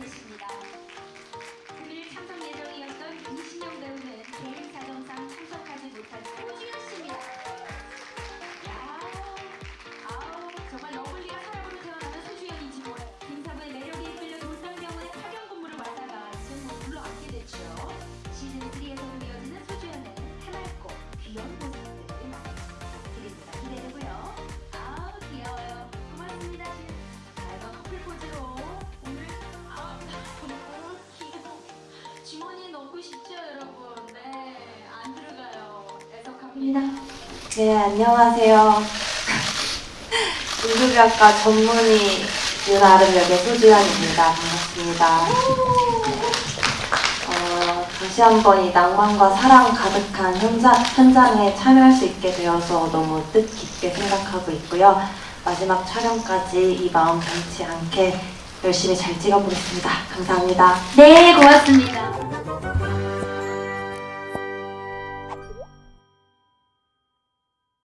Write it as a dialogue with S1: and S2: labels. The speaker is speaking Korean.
S1: 계십니다. 금일 참석 예정이었던 이신영 배우는 개인 사정상 참석하지 못한 소지현 씨입니다. 야, 아우 정말 러블리가 사람으로 태어나는 소주연인지 뭐래. 김사부의 매력에 끌려 돌산병원에 파견 근무를 이제 뭐 물러앉게 됐죠. 시즌 3에서 주머니에 넣고 싶죠 여러분? 네, 안 들어가요. 애석합니다.
S2: 네, 안녕하세요. 인류학과 전문의 윤아름 역의 소주현입니다. 반갑습니다. 어, 다시 한번 이 낭만과 사랑 가득한 현장, 현장에 참여할 수 있게 되어서 너무 뜻깊게 생각하고 있고요. 마지막 촬영까지 이 마음 변치 않게 열심히 잘 찍어보겠습니다. 감사합니다.
S1: 네, 고맙습니다.